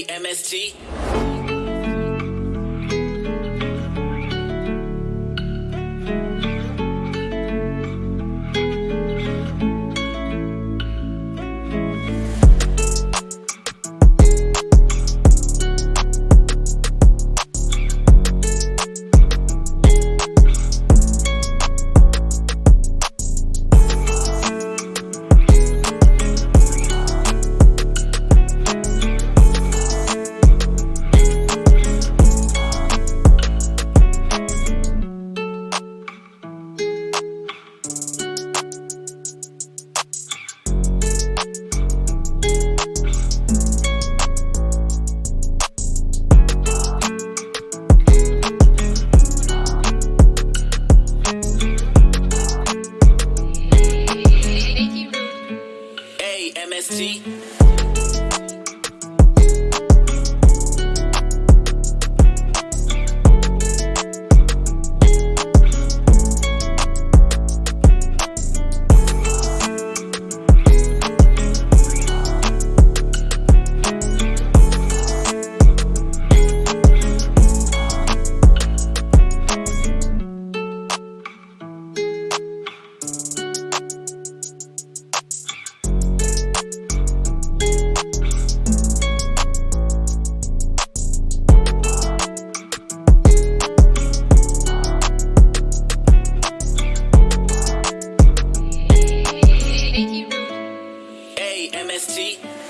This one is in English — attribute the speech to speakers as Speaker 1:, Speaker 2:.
Speaker 1: MST. MST.